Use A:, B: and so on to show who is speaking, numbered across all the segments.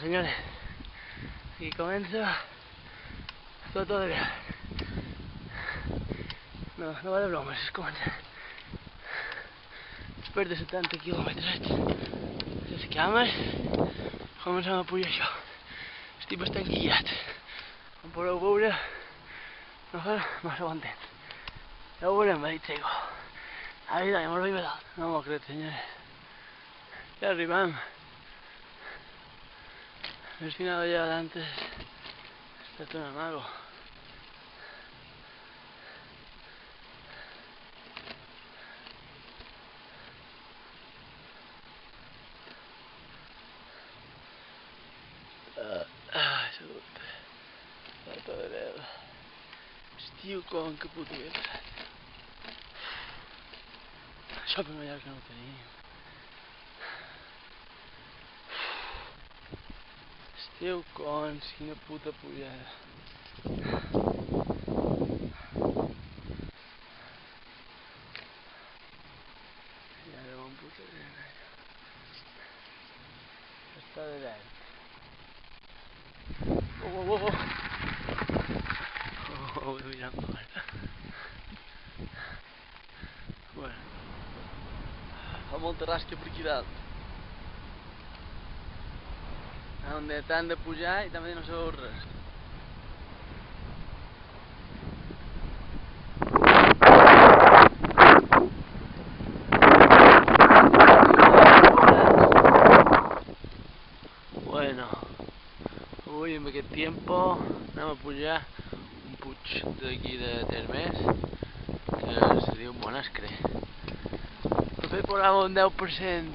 A: senyores. I comença tot el dia. No, no va de bromes, és comença. Després de 70 quilòmetres, les cames, comencem a pujar això. Estic bastant guiat. Com podeu veure, no fa massa bon temps. Ja ho veurem, veig seco. Ahí da, hemos arribat dalt. No m'ho crec, senyores. Ja arribem. El final allá adelante está todo mago. Ah, salut. Falta de veu. Estiu com que puta Estiu cons, quina puta pujada. I ara bon puta nena. Està de verd. Oh, oh, oh, oh. Oh, oh, mira fora. Bueno. Fa molta rasca per aquí dalt. On t'han de pujar i també no sabeu res. Bueno, avui amb aquest tiempo anem a pujar un puig d'aquí de Termés que se diu Monascre. Por ahí un 10%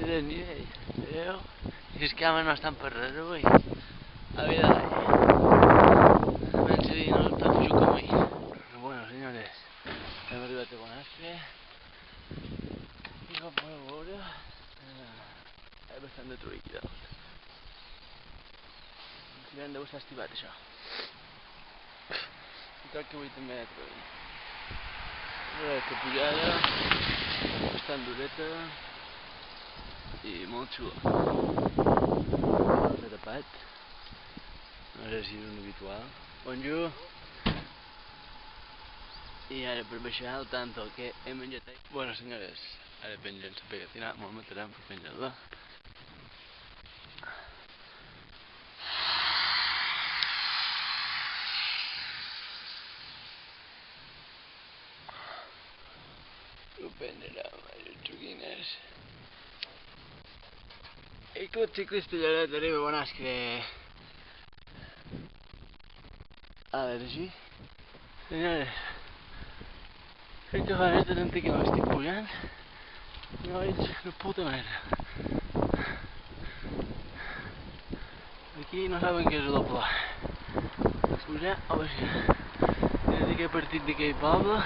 A: de veieu? I les cames no estan per res avui. A vida Menys dir, no està fluix com ahir. Però bueno, senyores, hem arribat a Bonastre. I com podeu veure, eh, hi ha bastant de deu estar estivat, això. I crec que avui també hi ha trull. A veure, que pujada, bastant dureta i molt xula. S'ha tapat. No sé si és un habitual. Bonjour. I ara per baixar al tanto que he menjat. Bueno, senyores, ara pengen la pegatina, me'l matarem per penjar-la. Ho prendrem, les joguines. I Club Ciclista Lloret arriba a Bonascre. A veure, així. Senyores, crec que fa més de 30 que m'estic pujant. No veig una puta merda. Aquí no saben què és doble. Pujar o baixar. Des d'aquest partit d'aquell poble,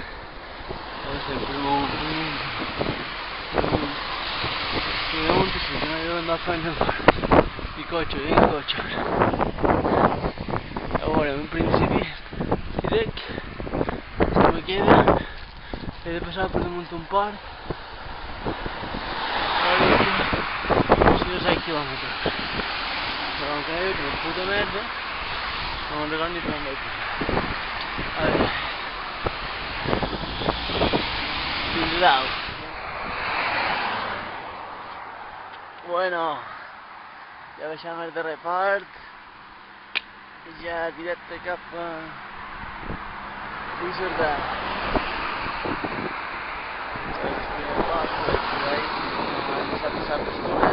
A: de ser. Mira un tissú, que no hi deuen anar fent el... I cotxe, vinga cotxe. A veure, en principi, direc, que me queda, he de passar per damunt un port, si no 6 quilòmetres. Però encara hi ha una puta merda, no recordo ni vaig passar. A veure. Fins a dalt. Bueno, ja baixem el darrer part, ja directe a. Dissabte, dissabte, estoneu,